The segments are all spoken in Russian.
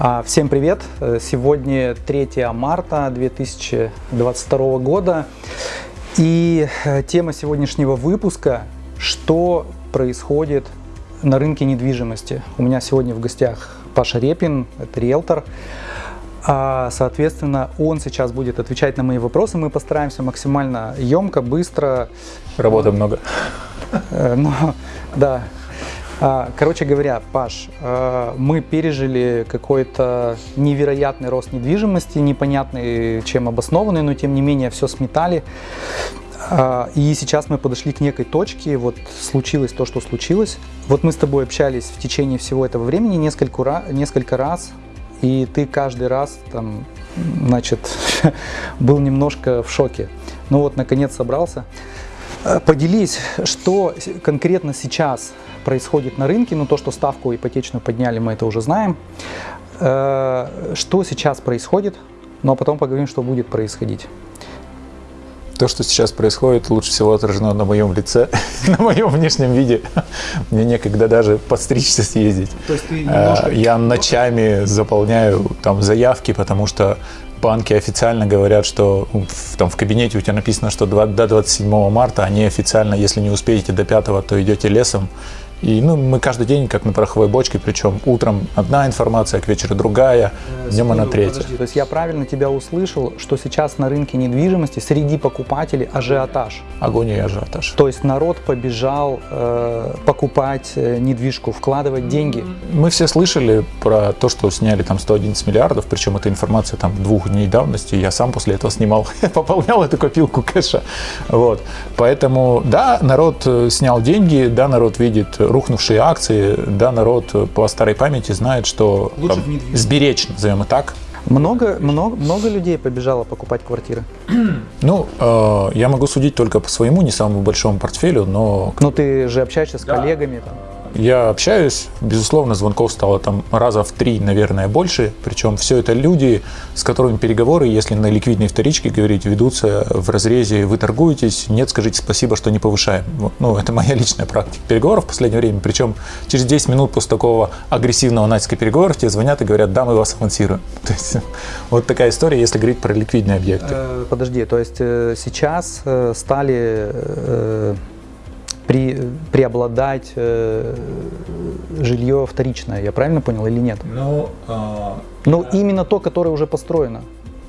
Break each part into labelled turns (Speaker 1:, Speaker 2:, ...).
Speaker 1: А, всем привет! Э, сегодня 3 марта 2022 года. И э, тема сегодняшнего выпуска – что происходит на рынке недвижимости. У меня сегодня в гостях Паша Репин, это риэлтор. А, соответственно, он сейчас будет отвечать на мои вопросы. Мы постараемся максимально емко, быстро.
Speaker 2: Работы много.
Speaker 1: Э, но, да, короче говоря, Паш, а, мы пережили какой-то невероятный рост недвижимости, непонятный чем обоснованный, но тем не менее все сметали. А, и сейчас мы подошли к некой точке, вот случилось то, что случилось. Вот мы с тобой общались в течение всего этого времени несколько, несколько раз, и ты каждый раз там, значит, был немножко в шоке. Ну вот, наконец собрался. Поделись, что конкретно сейчас происходит на рынке, ну то, что ставку ипотечную подняли, мы это уже знаем. Э, что сейчас происходит, ну а потом поговорим, что будет происходить.
Speaker 2: То, что сейчас происходит, лучше всего отражено на моем лице, на моем внешнем виде. Мне некогда даже подстричься съездить. То есть ты немножко... Э, я ночами заполняю там заявки, потому что банки официально говорят, что ну, в, там в кабинете у тебя написано, что до 27 марта, они официально, если не успеете до 5, то идете лесом и ну, мы каждый день как на пороховой бочке, причем утром одна информация, к вечеру другая, э, днем она третья.
Speaker 1: Подожди, то есть я правильно тебя услышал, что сейчас на рынке недвижимости среди покупателей ажиотаж?
Speaker 2: Агония и ажиотаж.
Speaker 1: То есть народ побежал э, покупать э, недвижку, вкладывать деньги?
Speaker 2: Мы все слышали про то, что сняли там 111 миллиардов, причем эта информация там двух дней давности, я сам после этого снимал, пополнял эту копилку кэша. Вот. Поэтому да, народ э, снял деньги, да, народ видит рухнувшие акции, да, народ по старой памяти знает, что там, сберечь, назовем и так,
Speaker 1: много, много, много людей побежало покупать квартиры?
Speaker 2: Ну, э, я могу судить только по своему не самому большому портфелю, но...
Speaker 1: Ну, ты же общаешься с да. коллегами там.
Speaker 2: Я общаюсь, безусловно, звонков стало там раза в три, наверное, больше. Причем все это люди, с которыми переговоры, если на ликвидной вторичке говорить, ведутся в разрезе «вы торгуетесь», «нет, скажите спасибо, что не повышаем». Ну, это моя личная практика переговоров в последнее время. Причем через 10 минут после такого агрессивного натиска переговоров тебе звонят и говорят «да, мы вас авансируем». То есть вот такая история, если говорить про ликвидные объекты. Э,
Speaker 1: подожди, то есть э, сейчас э, стали при, преобладать э, жилье вторичное. Я правильно понял или нет?
Speaker 2: Ну,
Speaker 1: э, ну да. именно то, которое уже построено.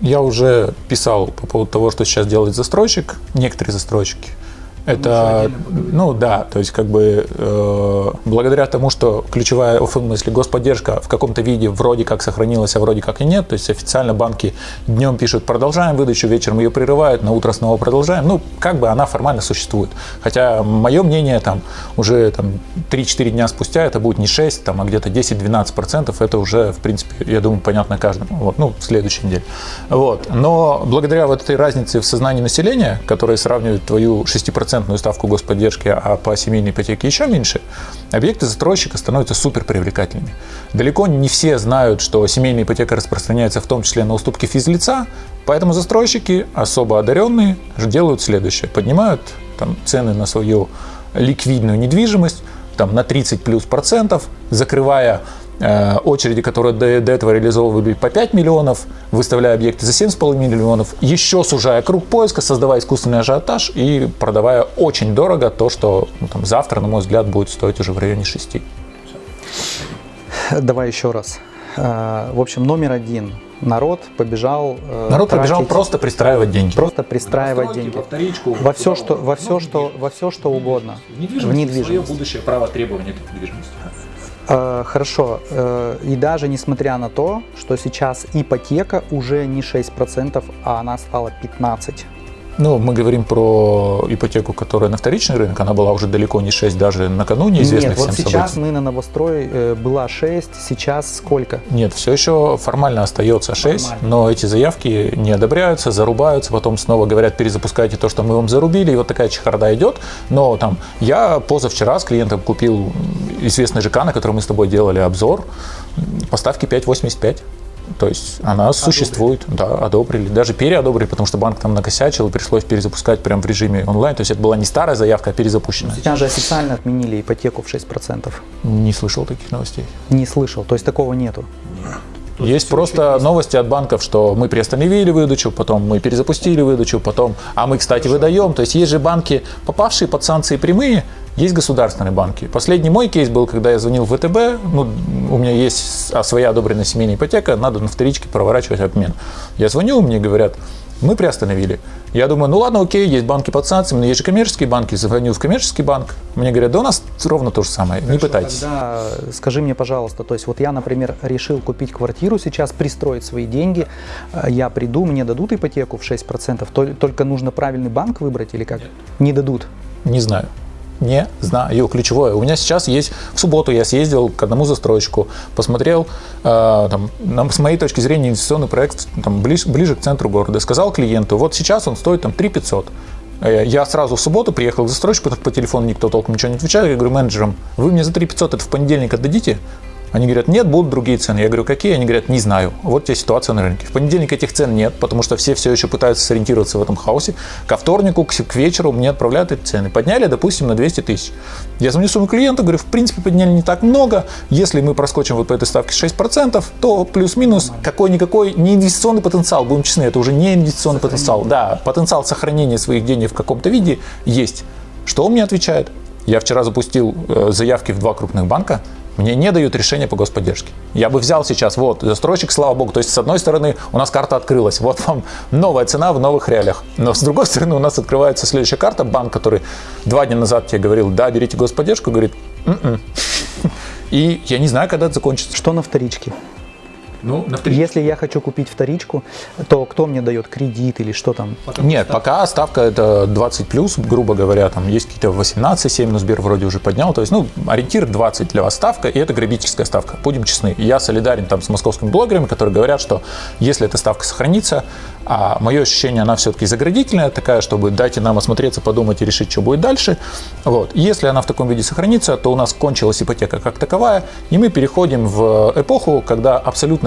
Speaker 2: Я уже писал по поводу того, что сейчас делает застройщик, некоторые застройщики. Это, ну да, то есть как бы э, благодаря тому, что ключевая в смысле господдержка в каком-то виде вроде как сохранилась, а вроде как и нет, то есть официально банки днем пишут продолжаем выдачу, вечером ее прерывают, на утро снова продолжаем, ну как бы она формально существует. Хотя мое мнение там уже там 3-4 дня спустя это будет не 6, там, а где-то 10-12 процентов, это уже в принципе, я думаю, понятно каждому, вот, ну в следующей неделе. Вот. Но благодаря вот этой разнице в сознании населения, которая сравнивает твою 6% процентную ставку господдержки, а по семейной ипотеке еще меньше, объекты застройщика становятся супер привлекательными. Далеко не все знают, что семейная ипотека распространяется в том числе на уступки физлица, поэтому застройщики, особо одаренные, делают следующее. Поднимают там, цены на свою ликвидную недвижимость там, на 30 плюс процентов, закрывая очереди, которые до, до этого реализовывали по 5 миллионов, выставляя объекты за 7,5 миллионов, еще сужая круг поиска, создавая искусственный ажиотаж и продавая очень дорого то, что ну, там, завтра, на мой взгляд, будет стоить уже в районе 6.
Speaker 1: Давай еще раз. Э, в общем, номер один. Народ побежал.
Speaker 2: Э, Народ тратить, побежал просто пристраивать деньги.
Speaker 1: Просто пристраивать деньги. Во, вторичку, во все, что, во все, что, во все, что угодно.
Speaker 2: В недвижимость. В недвижимость. Свое будущее право требования этой недвижимости.
Speaker 1: Э, хорошо, э, и даже несмотря на то, что сейчас ипотека уже не 6%, а она стала 15%.
Speaker 2: Ну, мы говорим про ипотеку, которая на вторичный рынок, она была уже далеко не 6, даже накануне известных
Speaker 1: Нет, вот сейчас событий. мы на новострой э, была 6, сейчас сколько?
Speaker 2: Нет, все еще формально остается 6, формально. но эти заявки не одобряются, зарубаются, потом снова говорят, перезапускайте то, что мы вам зарубили, и вот такая чехарда идет. Но там я позавчера с клиентом купил известный ЖК, на котором мы с тобой делали обзор, поставки 5,85. То есть она одобрили. существует, да, одобрили, даже переодобрили, потому что банк там накосячил, и пришлось перезапускать прямо в режиме онлайн. То есть это была не старая заявка, а перезапущенная.
Speaker 1: Сейчас же официально отменили ипотеку в 6%.
Speaker 2: Не слышал таких новостей.
Speaker 1: Не слышал, то есть такого нету? Нет.
Speaker 2: есть просто есть. новости от банков, что мы приостановили выдачу, потом мы перезапустили выдачу, потом, а мы, кстати, Хорошо. выдаем. То есть есть же банки, попавшие под санкции прямые, есть государственные банки. Последний мой кейс был, когда я звонил в ВТБ, ну, у меня есть своя одобренная семейная ипотека, надо на вторичке проворачивать обмен. Я звоню, мне говорят, мы приостановили. Я думаю, ну ладно, окей, есть банки под санкциями, но есть же коммерческие банки. Звоню в коммерческий банк, мне говорят, да у нас ровно то же самое, Хорошо, не пытайтесь.
Speaker 1: Тогда скажи мне, пожалуйста, то есть вот я, например, решил купить квартиру сейчас, пристроить свои деньги, э, я приду, мне дадут ипотеку в 6%, только нужно правильный банк выбрать или как? Нет. Не дадут?
Speaker 2: Не знаю не знаю. Ключевое. У меня сейчас есть... В субботу я съездил к одному застройщику, посмотрел, э, там, с моей точки зрения, инвестиционный проект там, ближе, ближе к центру города. Сказал клиенту, вот сейчас он стоит там 3 500. Э, я сразу в субботу приехал к застройщику, по телефону никто толком ничего не отвечает. Я говорю менеджерам, вы мне за 3 500 это в понедельник отдадите? Они говорят, нет, будут другие цены. Я говорю, какие? Они говорят, не знаю. Вот тебе ситуация на рынке. В понедельник этих цен нет, потому что все все еще пытаются сориентироваться в этом хаосе. Ко вторнику, к, вечеру мне отправляют эти цены. Подняли, допустим, на 200 тысяч. Я звоню своему клиенту, говорю, в принципе, подняли не так много. Если мы проскочим вот по этой ставке 6%, то плюс-минус какой-никакой не инвестиционный потенциал, будем честны, это уже не инвестиционный потенциал. Да, потенциал сохранения своих денег в каком-то виде есть. Что он мне отвечает? Я вчера запустил э, заявки в два крупных банка, мне не дают решения по господдержке. Я бы взял сейчас, вот, застройщик, слава богу, то есть с одной стороны у нас карта открылась, вот вам новая цена в новых реалиях, но с другой стороны у нас открывается следующая карта, банк, который два дня назад тебе говорил, да, берите господдержку, говорит, М-м". и я не знаю, когда это закончится.
Speaker 1: Что на вторичке? Ну, на Если я хочу купить вторичку, то кто мне дает кредит или что там?
Speaker 2: Пока Нет, ставка? пока ставка это 20 плюс, грубо говоря, там есть какие-то 18, 7, но Сбер вроде уже поднял. То есть, ну, ориентир 20 для вас ставка, и это грабительская ставка. Будем честны. Я солидарен там с московскими блогерами, которые говорят, что если эта ставка сохранится, а мое ощущение, она все-таки заградительная, такая, чтобы дайте нам осмотреться, подумать и решить, что будет дальше. Вот. Если она в таком виде сохранится, то у нас кончилась ипотека как таковая, и мы переходим в эпоху, когда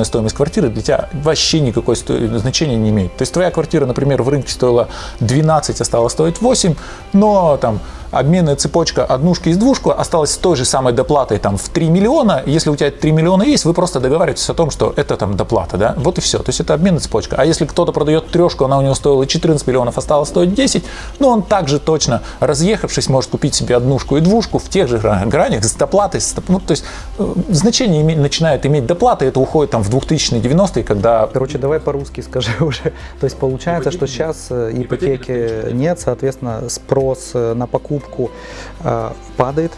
Speaker 2: абсолютная стоимость квартиры для тебя вообще никакой значения не имеет. То есть твоя квартира, например, в рынке стоила 12, а стала стоить 8, но там обменная цепочка однушки из двушку осталась с той же самой доплатой там, в 3 миллиона. Если у тебя 3 миллиона есть, вы просто договариваетесь о том, что это там доплата. Да? Вот и все. То есть это обменная цепочка. А если кто-то продает трешку, она у него стоила 14 миллионов, осталось стоить 10, ну он также точно, разъехавшись, может купить себе однушку и двушку в тех же гранях с доплатой. С, ну, то есть э, значение име, начинает иметь доплата, это уходит там в 2090-е, когда...
Speaker 1: Короче, давай по-русски скажи уже. То есть получается, ипотеки что сейчас э, ипотеки нет, соответственно, спрос э, на покупку покупку э, падает.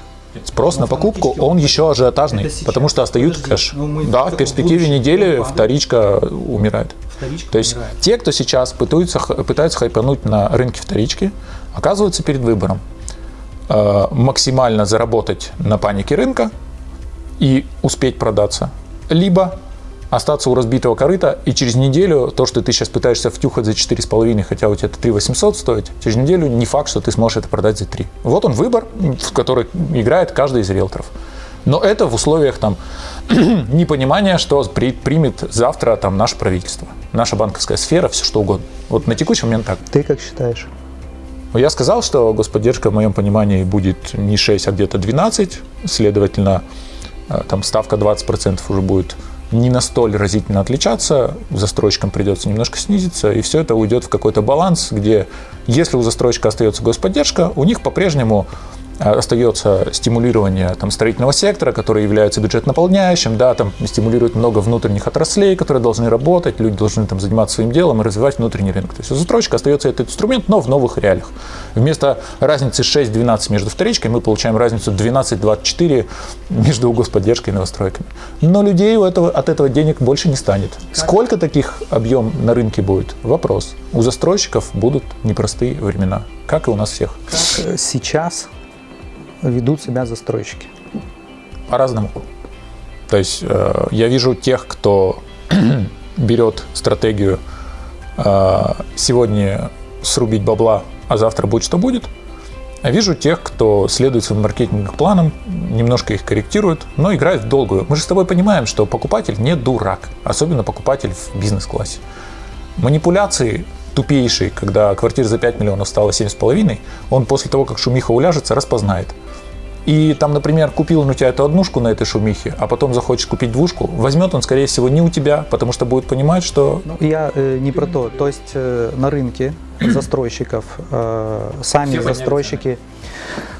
Speaker 2: Спрос на покупку, он еще ажиотажный, потому что остаются кэш. Ну, да, в перспективе недели вторичка умирает. Вторичка То есть умирает. те, кто сейчас пытаются, пытаются хайпануть на рынке вторички, оказываются перед выбором. Э, максимально заработать на панике рынка и успеть продаться. Либо остаться у разбитого корыта, и через неделю то, что ты сейчас пытаешься втюхать за 4,5, хотя у тебя это 3 800 стоит, через неделю не факт, что ты сможешь это продать за 3. Вот он выбор, в который играет каждый из риэлторов. Но это в условиях там, непонимания, что при, примет завтра там, наше правительство, наша банковская сфера, все что угодно. Вот на текущий момент так.
Speaker 1: Ты как считаешь?
Speaker 2: Ну, я сказал, что господдержка в моем понимании будет не 6, а где-то 12, следовательно, э, там ставка 20% уже будет не настолько разительно отличаться, застройщикам придется немножко снизиться, и все это уйдет в какой-то баланс, где если у застройщика остается господдержка, у них по-прежнему остается стимулирование там, строительного сектора, который является бюджет наполняющим, да, там стимулирует много внутренних отраслей, которые должны работать, люди должны там заниматься своим делом и развивать внутренний рынок. То есть у застройщика остается этот инструмент, но в новых реалиях. Вместо разницы 6-12 между вторичкой мы получаем разницу 12-24 между господдержкой и новостройками. Но людей у этого, от этого денег больше не станет. Сколько таких объем на рынке будет? Вопрос. У застройщиков будут непростые времена, как и у нас всех.
Speaker 1: Как сейчас ведут себя застройщики?
Speaker 2: По-разному. То есть э, я вижу тех, кто берет стратегию э, сегодня срубить бабла, а завтра будет что будет. А вижу тех, кто следует своим маркетинговым планам, немножко их корректирует, но играет в долгую. Мы же с тобой понимаем, что покупатель не дурак, особенно покупатель в бизнес-классе. Манипуляции тупейшие, когда квартира за 5 миллионов стала 7,5, он после того, как шумиха уляжется, распознает. И там, например, купил он у тебя эту однушку на этой шумихе, а потом захочет купить двушку, возьмет он, скорее всего, не у тебя, потому что будет понимать, что...
Speaker 1: Ну, я э, не про то. То есть э, на рынке застройщиков э, сами
Speaker 2: Все
Speaker 1: застройщики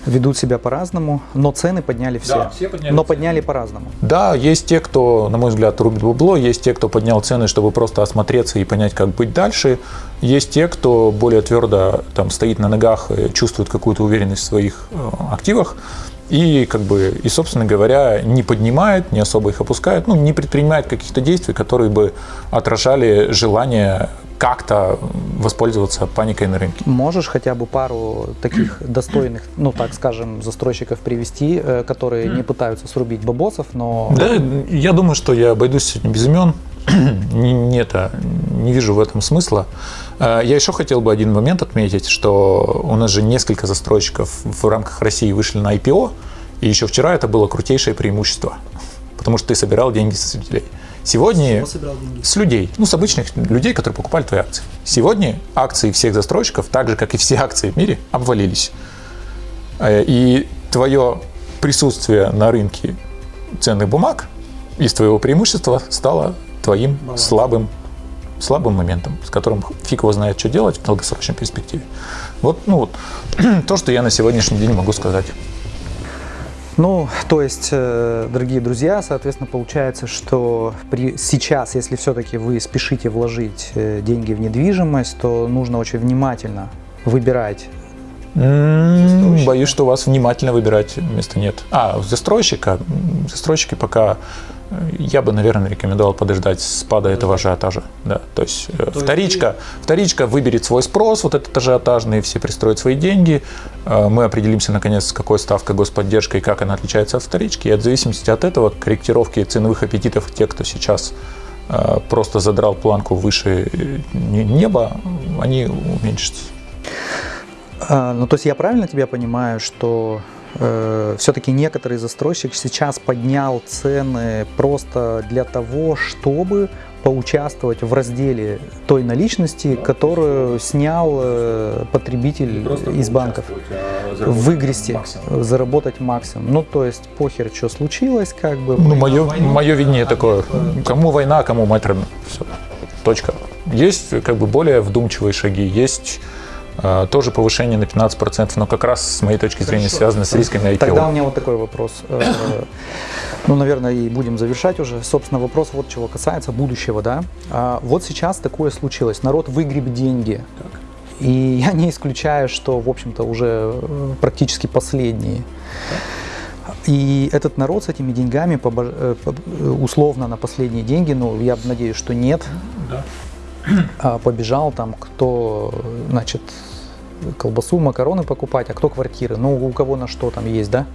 Speaker 1: ведут себя по-разному, но цены подняли все.
Speaker 2: Да, все подняли
Speaker 1: но
Speaker 2: цены.
Speaker 1: подняли по-разному.
Speaker 2: Да, есть те, кто, на мой взгляд, рубит бабло, есть те, кто поднял цены, чтобы просто осмотреться и понять, как быть дальше. Есть те, кто более твердо там, стоит на ногах, чувствует какую-то уверенность в своих э, активах. И, как бы, и, собственно говоря, не поднимает, не особо их опускает, ну, не предпринимает каких-то действий, которые бы отражали желание как-то воспользоваться паникой на рынке.
Speaker 1: Можешь хотя бы пару таких достойных, ну так скажем, застройщиков привести, э, которые не пытаются срубить бабосов, но
Speaker 2: Да, я думаю, что я обойдусь сегодня без имен. не, не это, не вижу в этом смысла. Э, Я еще хотел бы один момент отметить, что у нас же несколько застройщиков в рамках России вышли на IPO, и еще вчера это было крутейшее преимущество, потому что ты собирал деньги со зрителей. Сегодня с людей, ну, с обычных людей, которые покупали твои акции. Сегодня акции всех застройщиков, так же, как и все акции в мире, обвалились. Э, И твое присутствие на рынке ценных бумаг из твоего преимущества стало твоим слабым, слабым моментом, с которым фиг его знает, что делать в долгосрочной перспективе. Вот, ну, вот то, что я на сегодняшний день могу сказать.
Speaker 1: Ну, то есть, э, дорогие друзья, соответственно, получается, что при, сейчас, если все-таки вы спешите вложить э, деньги в недвижимость, то нужно очень внимательно выбирать.
Speaker 2: Боюсь, что у вас внимательно выбирать места нет. А, застройщика. Застройщики пока я бы, наверное, рекомендовал подождать спада этого ажиотажа. Да, то есть э, вторичка, вторичка выберет свой спрос, вот этот ажиотажный, все пристроят свои деньги. Э, Мы определимся, наконец, с какой ставкой господдержка и как она отличается от вторички. И от зависимости от этого корректировки ценовых аппетитов тех, кто сейчас э, просто задрал планку выше не- неба, они уменьшатся.
Speaker 1: А, ну, то есть я правильно тебя понимаю, что все-таки некоторый застройщик сейчас поднял цены просто для того, чтобы поучаствовать в разделе той наличности, которую снял э, потребитель из банков. Выгрести, заработать максимум. Ну, то есть похер, что случилось, как бы.
Speaker 2: Ну, мое, мое видение такое. Кому война, кому мать. Все. Точка. Есть как бы более вдумчивые шаги, есть э, тоже повышение на 15%, но как раз с моей точки зрения связано с рисками IPO.
Speaker 1: Тогда у меня вот такой вопрос. Э, Ну, наверное, и будем завершать уже. Собственно, вопрос вот чего касается будущего, да. А Вот сейчас такое случилось. Народ выгреб деньги. И я не исключаю, что, в общем-то, уже э, практически последние. И этот народ с этими деньгами, э, условно на последние деньги, ну, я надеюсь, что нет, а, побежал там, кто, э, значит, колбасу, макароны покупать, а кто квартиры, ну, у кого на что там есть, да?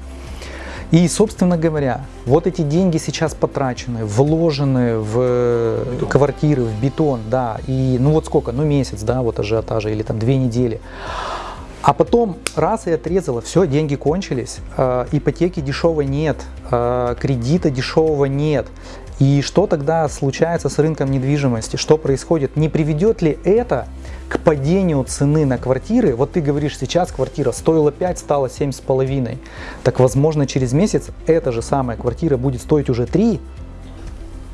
Speaker 1: И, собственно говоря, вот эти деньги сейчас потрачены, вложены в квартиры, в бетон, да, и ну вот сколько, ну месяц, да, вот ажиотажа, или там две недели. А потом раз и отрезало, все, деньги кончились, э, ипотеки дешевой нет, э, кредита дешевого нет. И что тогда случается с рынком недвижимости? Что происходит? Не приведет ли это к падению цены на квартиры? Вот ты говоришь, сейчас квартира стоила 5, стала 7,5. Так возможно через месяц эта же самая квартира будет стоить уже 3,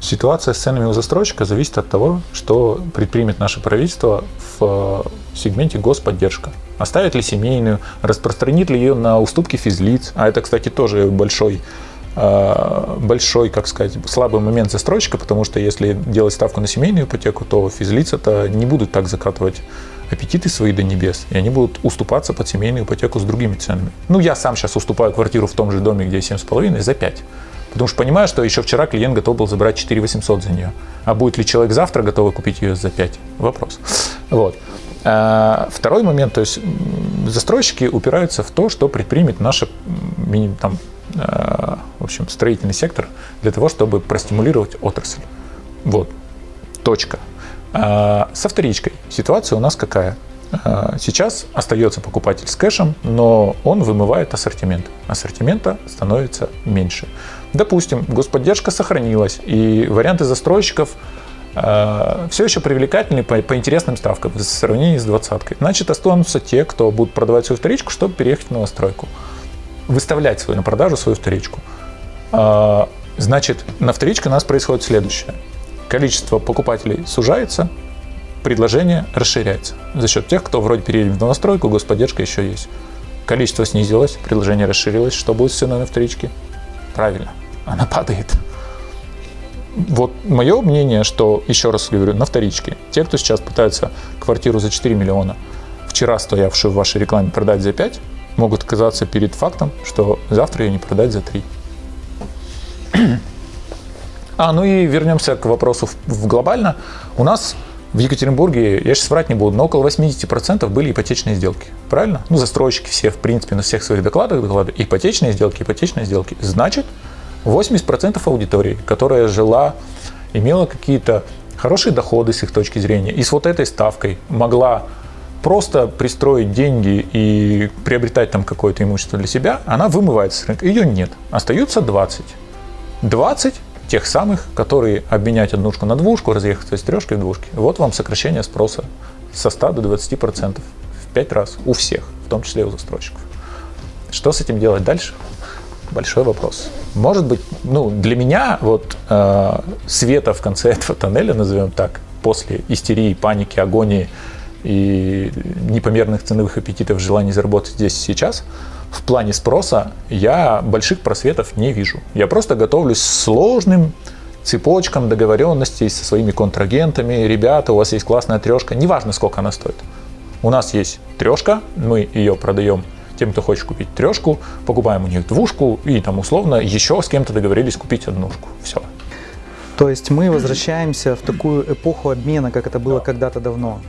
Speaker 2: Ситуация с ценами у застройщика зависит от того, что предпримет наше правительство в э, сегменте господдержка. Оставит ли семейную, распространит ли ее на уступки физлиц, а это, кстати, тоже большой большой, как сказать, слабый момент застройщика, потому что если делать ставку на семейную ипотеку, то физлица-то не будут так закатывать аппетиты свои до небес, и они будут уступаться под семейную ипотеку с другими ценами. Ну, я сам сейчас уступаю квартиру в том же доме, где 7,5 за 5. Потому что понимаю, что еще вчера клиент готов был забрать 4 800 за нее. А будет ли человек завтра готовый купить ее за 5? Вопрос. Вот. А, Второй момент, то есть застройщики упираются в то, что предпримет наш там, а, в общем, строительный сектор для того, чтобы простимулировать отрасль. Вот. Точка. А, Со вторичкой ситуация у нас какая? Сейчас остается покупатель с кэшем, но он вымывает ассортимент. Ассортимента становится меньше. Допустим, господдержка сохранилась, и варианты застройщиков все еще привлекательны по, по интересным ставкам в сравнении с двадцаткой. Значит, останутся те, кто будут продавать свою вторичку, чтобы переехать в новостройку. выставлять свою на продажу свою вторичку. А, значит, на вторичке у нас происходит следующее. Количество покупателей сужается, предложение расширяется. За счет тех, кто вроде переедет в новостройку, господдержка еще есть. Количество снизилось, предложение расширилось. Что будет с ценой на вторичке? Правильно, она падает. Вот мое мнение, что, еще раз говорю, на вторичке, те, кто сейчас пытаются квартиру за 4 миллиона, вчера стоявшую в вашей рекламе продать за 5, могут оказаться перед фактом, что завтра ее не продать за 3. А, ну и вернемся к вопросу в, в глобально. У нас в Екатеринбурге, я сейчас врать не буду, но около 80% были ипотечные сделки. Правильно? Ну, застройщики все, в принципе, на всех своих докладах доклады. Ипотечные сделки, ипотечные сделки. Значит, 80% аудитории, которая жила, имела какие-то хорошие доходы с их точки зрения, и с вот этой ставкой могла просто пристроить деньги и приобретать там какое-то имущество для себя, она вымывается с рынка. Ее нет. Остаются 20. 20 тех самых, которые обменять однушку на двушку, разъехаться из трешки в двушки. Вот вам сокращение спроса со 100 до 20% в 5 раз у всех, в том числе у застройщиков. Что с этим делать дальше? Большой вопрос. Может быть, ну, для меня вот э, света в конце этого тоннеля, назовем так, после истерии, паники, агонии и непомерных ценовых аппетитов, желаний заработать здесь и сейчас, в плане спроса я больших просветов не вижу. Я просто готовлюсь сложным цепочкам договоренностей со своими контрагентами. Ребята, у вас есть классная трешка, неважно, сколько она стоит. У нас есть трешка, мы ее продаем тем, кто хочет купить трешку, покупаем у них двушку и там условно еще с кем-то договорились купить однушку. Все.
Speaker 1: То есть мы возвращаемся в такую эпоху обмена, как это было когда-то давно.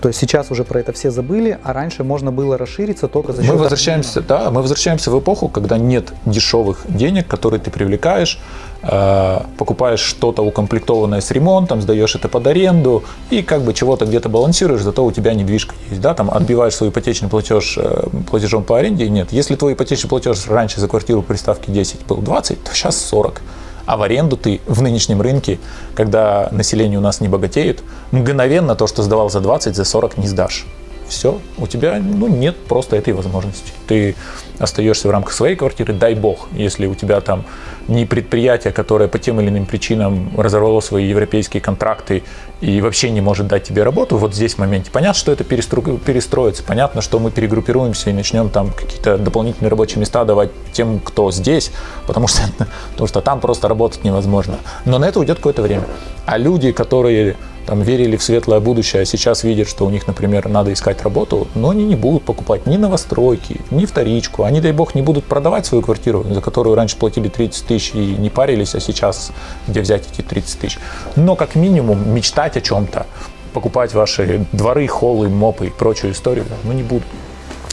Speaker 1: То есть сейчас уже про это все забыли, а раньше можно было расшириться только за счет...
Speaker 2: Мы возвращаемся, обмена. да, мы возвращаемся в эпоху, когда нет дешевых денег, которые ты привлекаешь, э, покупаешь что-то укомплектованное с ремонтом, сдаешь это под аренду и как бы чего-то где-то балансируешь, зато у тебя недвижка есть, да, там отбиваешь свой ипотечный платеж э, платежом по аренде, нет. Если твой ипотечный платеж раньше за квартиру при ставке 10 был 20, то сейчас 40 а в аренду ты в нынешнем рынке, когда население у нас не богатеет, мгновенно то, что сдавал за 20, за 40 не сдашь. Все, у тебя ну, нет просто этой возможности. Ты остаешься в рамках своей квартиры, дай бог, если у тебя там не предприятие, которое по тем или иным причинам разорвало свои европейские контракты и вообще не может дать тебе работу, вот здесь в моменте понятно, что это перестро... перестроится, понятно, что мы перегруппируемся и начнем там какие-то дополнительные рабочие места давать тем, кто здесь, потому что, потому что там просто работать невозможно. Но на это уйдет какое-то время. А люди, которые там, верили в светлое будущее, а сейчас видят, что у них, например, надо искать работу, но они не будут покупать ни новостройки, ни вторичку. Они, дай бог, не будут продавать свою квартиру, за которую раньше платили 30 тысяч и не парились, а сейчас где взять эти 30 тысяч. Но как минимум мечтать о чем-то, покупать ваши дворы, холлы, мопы и прочую историю, ну не будут.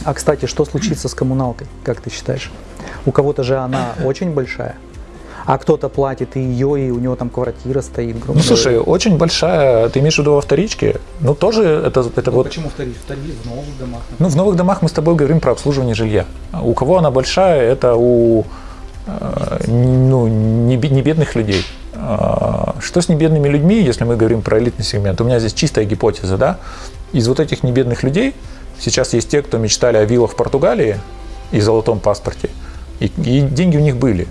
Speaker 1: А, кстати, что случится с коммуналкой, как ты считаешь? У кого-то же она очень большая а кто-то платит и ее, и у него там квартира стоит,
Speaker 2: грубо Ну, слушай, очень большая, ты имеешь в виду во вторичке? Ну, тоже это, это
Speaker 1: ну,
Speaker 2: вот...
Speaker 1: Почему вторичка? Вторичка в новых домах. Например.
Speaker 2: Ну, в новых домах мы с тобой говорим про обслуживание жилья. У кого она большая, это у э, ну, не, не бедных людей. А, что с небедными людьми, если мы говорим про элитный сегмент? У меня здесь чистая гипотеза, да? Из вот этих небедных людей сейчас есть те, кто мечтали о виллах в Португалии и золотом паспорте, и, и деньги у них были.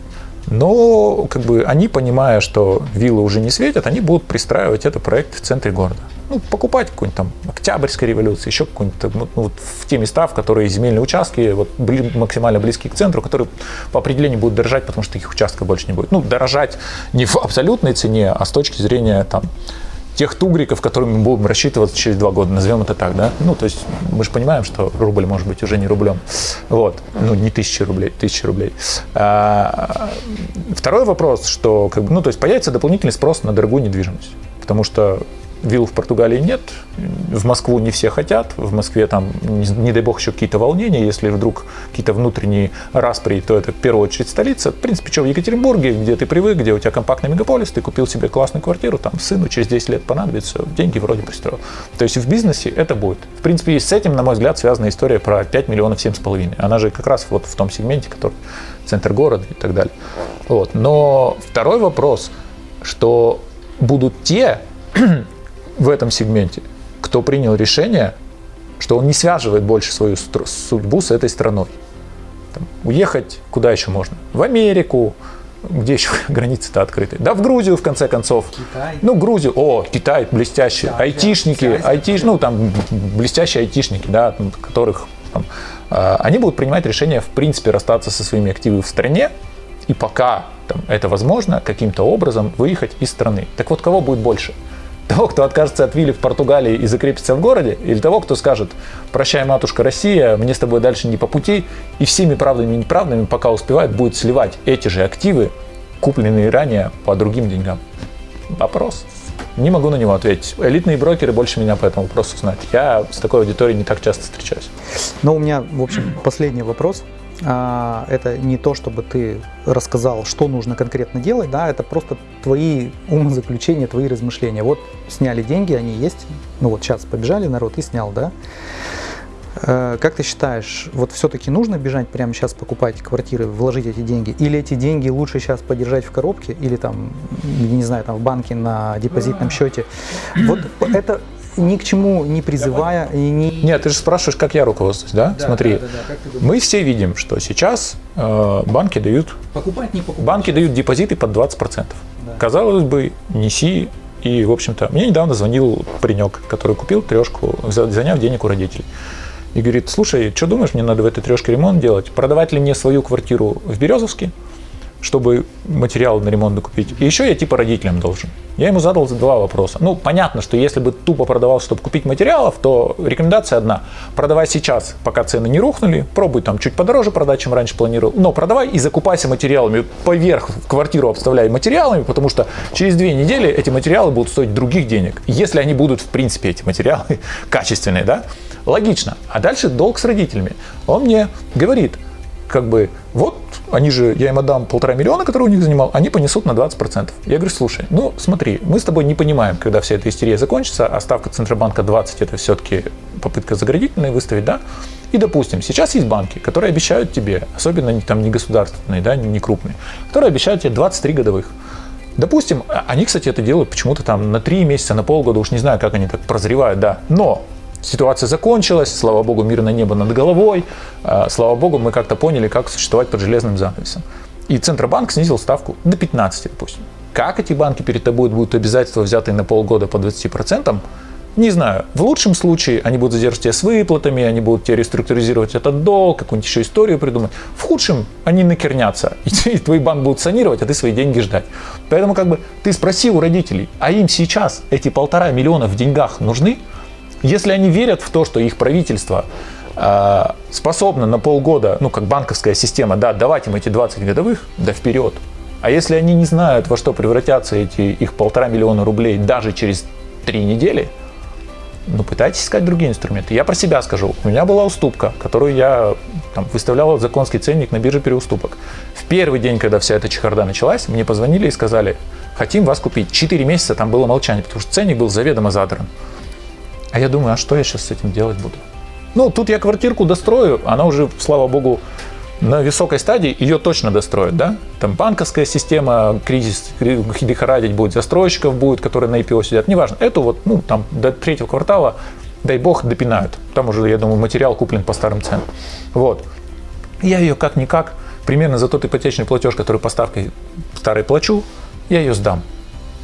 Speaker 2: Но как бы они, понимая, что виллы уже не светят, они будут пристраивать этот проект в центре города. Ну, покупать какую-нибудь там Октябрьская революция, еще какую-нибудь ну, вот в те места, в которые земельные участки вот, были максимально близки к центру, которые по определению будут дорожать, потому что таких участков больше не будет. Ну, дорожать не в абсолютной цене, а с точки зрения там, тех тугриков, которыми мы будем рассчитываться через два года, назовем это так, да? Ну, то есть мы же понимаем, что рубль может быть уже не рублем. Вот. Ну, не тысячи рублей, тысячи рублей. А, второй вопрос, что, как бы, ну, то есть появится дополнительный спрос на дорогую недвижимость. Потому что Вилл в Португалии нет, в Москву не все хотят, в Москве там, не, дай бог, еще какие-то волнения, если вдруг какие-то внутренние распри, то это в первую очередь столица. В принципе, что в Екатеринбурге, где ты привык, где у тебя компактный мегаполис, ты купил себе классную квартиру, там сыну через 10 лет понадобится, деньги вроде пристроил. То есть в бизнесе это будет. В принципе, и с этим, на мой взгляд, связана история про 5 миллионов 7,5. Она же как раз вот в том сегменте, который центр города и так далее. Вот. Но второй вопрос, что будут те, в этом сегменте, кто принял решение, что он не связывает больше свою судьбу с этой страной. Там, уехать куда еще можно? В Америку, где еще границы-то открыты? Да, в Грузию, в конце концов.
Speaker 1: Китай.
Speaker 2: Ну, Грузию, о, Китай, блестящие.
Speaker 1: Да,
Speaker 2: айтишники, айтиш, ну, там, блестящие айтишники, да, там, которых там, а, они будут принимать решение, в принципе, расстаться со своими активами в стране, и пока там, это возможно, каким-то образом выехать из страны. Так вот, кого будет больше? Того, кто откажется от вилли в Португалии и закрепится в городе, или того, кто скажет, прощай, матушка Россия, мне с тобой дальше не по пути, и всеми правдами и неправдами, пока успевает, будет сливать эти же активы, купленные ранее по другим деньгам? Вопрос. Не могу на него ответить. Элитные брокеры больше меня по этому вопросу знают. Я с такой аудиторией не так часто встречаюсь.
Speaker 1: Но у меня, в общем, последний вопрос. А, Это не то, чтобы ты рассказал, что нужно конкретно делать, да, это просто твои умозаключения, твои размышления. Вот сняли деньги, они есть, ну вот сейчас побежали народ и снял, да. Э, Как ты считаешь, вот все-таки нужно бежать прямо сейчас покупать квартиры, вложить эти деньги? Или эти деньги лучше сейчас подержать в коробке или там, не знаю, там в банке на депозитном счете? Вот это ни к чему не призывая и не...
Speaker 2: Нет, ты же спрашиваешь, как я руководствуюсь, да? Смотри, мы все видим, что сейчас э, банки дают
Speaker 1: Покупать, не покупать.
Speaker 2: банки дают депозиты под 20%. Казалось бы, неси. И, в общем-то, мне недавно звонил паренек, который купил трешку, за- заняв денег у родителей. И говорит, слушай, что думаешь, мне надо в этой трешке ремонт делать? Продавать ли мне свою квартиру в Березовске, чтобы материал на ремонт докупить? И еще я типа родителям должен. Я ему задал два вопроса. Ну, понятно, что если бы тупо продавал, чтобы купить материалов, то рекомендация одна. Продавай сейчас, пока цены не рухнули. Пробуй там чуть подороже продать, чем раньше планировал. Но продавай и закупайся материалами. Поверх квартиру обставляй материалами, потому что через две недели эти материалы будут стоить других денег. Если они будут, в принципе, эти материалы качественные, да? Логично. А дальше долг с родителями. Он мне говорит, как бы, вот, они же, я им отдам полтора миллиона, которые у них занимал, они понесут на 20%. Я говорю, слушай, ну смотри, мы с тобой не понимаем, когда вся эта истерия закончится, а ставка Центробанка 20 это все-таки попытка заградительной выставить, да? И, допустим, сейчас есть банки, которые обещают тебе, особенно там не государственные, да, не крупные, которые обещают тебе 23 годовых. Допустим, а- они, кстати, это делают почему-то там на 3 месяца, на полгода, уж не знаю, как они так прозревают, да. Но ситуация закончилась, слава богу, мирное небо над головой, а, слава богу, мы как-то поняли, как существовать под железным занавесом. И Центробанк снизил ставку до 15, допустим. Как эти банки перед тобой будут обязательства, взятые на полгода по 20%, не знаю. В лучшем случае они будут задерживать тебя с выплатами, они будут тебе реструктуризировать этот долг, какую-нибудь еще историю придумать. В худшем они накернятся, и твой банк будут санировать, а ты свои деньги ждать. Поэтому как бы ты спроси у родителей, а им сейчас эти полтора миллиона в деньгах нужны? Если они верят в то, что их правительство э, способно на полгода, ну как банковская система, да, давать им эти 20 годовых, да вперед. А если они не знают, во что превратятся эти их полтора миллиона рублей даже через три недели, ну, пытайтесь искать другие инструменты. Я про себя скажу. У меня была уступка, которую я там, выставлял законский ценник на бирже переуступок. В первый день, когда вся эта чехарда началась, мне позвонили и сказали, хотим вас купить. Четыре месяца там было молчание, потому что ценник был заведомо задран. А я думаю, а что я сейчас с этим делать буду? Ну, тут я квартирку дострою, она уже, слава богу, на высокой стадии ее точно достроят, да? Там банковская система, кризис кри- лихорадить будет, застройщиков будет, которые на IPO сидят, неважно. Эту вот, ну, там, до третьего квартала, дай бог, допинают. Там уже, я думаю, материал куплен по старым ценам. Вот. Я ее как-никак, примерно за тот ипотечный платеж, который по ставке старой плачу, я ее сдам.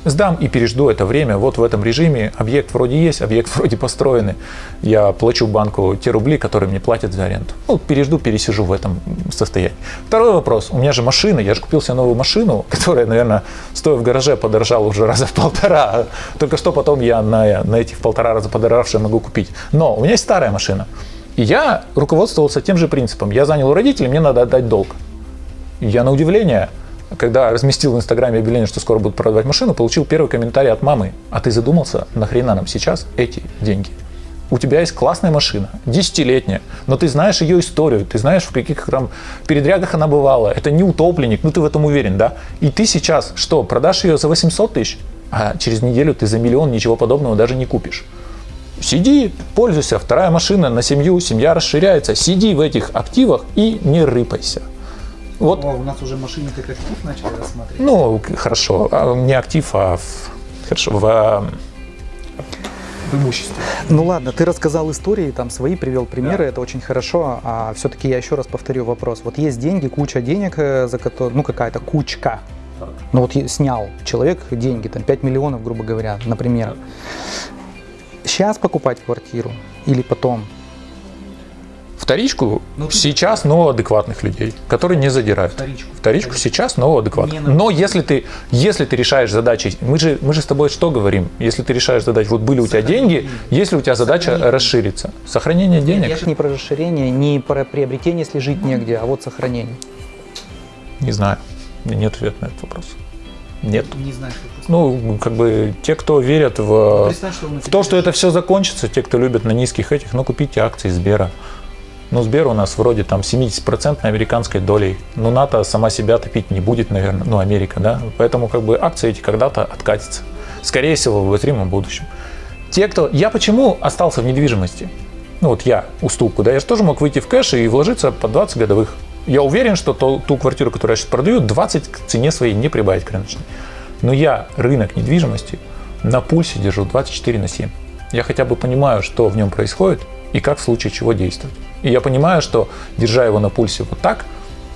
Speaker 2: Сдам и пережду это время вот в этом режиме. Объект вроде есть, объект вроде построенный. Я плачу банку те рубли, которые мне платят за аренду. Ну, пережду, пересижу в этом состоянии. Второй вопрос. У меня же машина. Я же купил себе новую машину, которая, наверное, стоя в гараже, подорожала уже раза в полтора. Только что потом я на, на этих полтора раза подорожавшие могу купить. Но у меня есть старая машина. И я руководствовался тем же принципом. Я занял у родителей, мне надо отдать долг. Я на удивление, когда разместил в Инстаграме объявление, что скоро будут продавать машину, получил первый комментарий от мамы. А ты задумался, нахрена нам сейчас эти деньги? У тебя есть классная машина, десятилетняя, но ты знаешь ее историю, ты знаешь, в каких там передрягах она бывала. Это не утопленник, ну ты в этом уверен, да? И ты сейчас что, продашь ее за 800 тысяч, а через неделю ты за миллион ничего подобного даже не купишь. Сиди, пользуйся, вторая машина на семью, семья расширяется. Сиди в этих активах и не рыпайся. Вот
Speaker 1: у нас уже машины как актив начали рассматривать.
Speaker 2: ну, хорошо. А Не актив, а в, хорошо, в, а, в имуществе.
Speaker 1: Ну ладно, ты рассказал истории, там свои привел примеры, это очень хорошо. А все-таки я еще раз повторю вопрос. Вот есть деньги, куча денег, э, за которые, ну какая-то кучка. Ну вот снял человек деньги, там 5 миллионов, грубо говоря, например. Сейчас покупать квартиру или потом?
Speaker 2: Вторичку
Speaker 1: Ну,
Speaker 2: сейчас, но адекватных людей, которые не задирают.
Speaker 1: Вторичку.
Speaker 2: Вторичку сейчас, но адекватных. Но если ты, если ты решаешь задачи, мы же, мы же с тобой что говорим? Если ты решаешь задачу, вот были у тебя деньги, если у тебя задача
Speaker 1: Сохранение.
Speaker 2: расшириться, сохранение денег,
Speaker 1: Я не про расширение, не про приобретение, если жить негде, а вот сохранение.
Speaker 2: не знаю, нет ответа на этот вопрос. Нет.
Speaker 1: Не знаю, что
Speaker 2: Ну, как бы те, кто верят в,
Speaker 1: что
Speaker 2: в то, что это все закончится, те, кто любят на низких этих, ну, купите акции Сбера. Ну, Сбер у нас вроде там 70% американской долей. Ну, НАТО сама себя топить не будет, наверное, ну, Америка, да. Поэтому как бы акции эти когда-то откатятся. Скорее всего, в обозримом будущем. Те, кто... Я почему остался в недвижимости? Ну, вот я, уступку, да, я же тоже мог выйти в кэш и вложиться по 20 годовых. Я уверен, что ту, ту квартиру, которую я сейчас продаю, 20 к цене своей не прибавить к рыночной. Но я рынок недвижимости на пульсе держу 24 на 7. Я хотя бы понимаю, что в нем происходит и как в случае чего действовать. И я понимаю, что, держа его на пульсе вот так,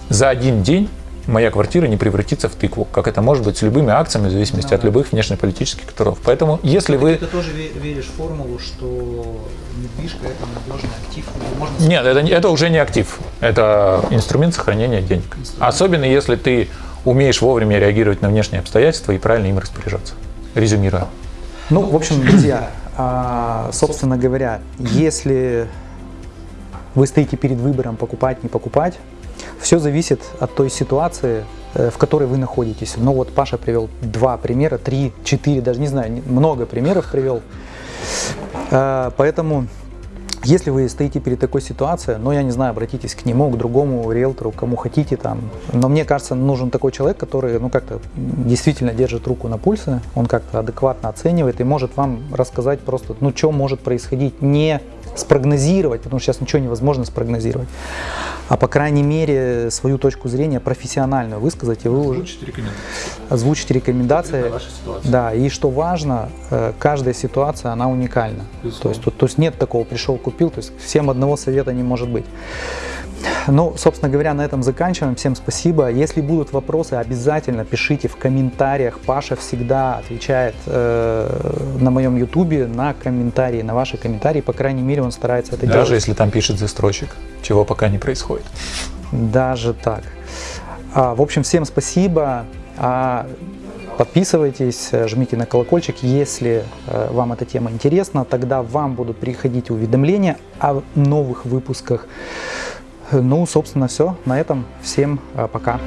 Speaker 2: за один день моя квартира не превратится в тыкву, как это может быть с любыми акциями, в зависимости от любых внешнеполитических которых. Поэтому, если вы...
Speaker 1: Ты тоже веришь в формулу, что недвижка это надежный актив, можно
Speaker 2: Нет, это, это уже не актив. Это инструмент сохранения денег. Особенно если ты умеешь вовремя реагировать на внешние обстоятельства и правильно им распоряжаться. Резюмируя.
Speaker 1: Ну, в общем, друзья, а, собственно говоря, если вы стоите перед выбором покупать, не покупать, все зависит от той ситуации, э, в которой вы находитесь. Ну вот Паша привел два примера, три, четыре, даже не знаю, много примеров привел. А, Поэтому, если вы стоите перед такой ситуацией, ну, я не знаю, обратитесь к нему, к другому риэлтору, кому хотите там. Но мне кажется, нужен такой человек, который, ну, как-то действительно держит руку на пульсе, он как-то адекватно оценивает и может вам рассказать просто, ну, что может происходить, не спрогнозировать, потому что сейчас ничего невозможно спрогнозировать, а по крайней мере свою точку зрения профессиональную высказать, и вы уже озвучите рекомендации. Да, и что важно, э, каждая ситуация, она уникальна. То есть, тут, то есть нет такого пришел, купил, то есть всем одного совета не может быть. Ну, собственно говоря, на этом заканчиваем. Всем спасибо. Если будут вопросы, обязательно пишите в комментариях. Паша всегда отвечает э, на моем ютубе на комментарии, на ваши комментарии. По крайней мере, он старается это делать.
Speaker 2: Даже если там пишет застройщик, чего пока не происходит.
Speaker 1: Даже так. А, в общем, всем спасибо. А, подписывайтесь, жмите на колокольчик, если э, вам эта тема интересна. Тогда вам будут приходить уведомления о новых выпусках. Ну, собственно, все. На этом всем э, пока.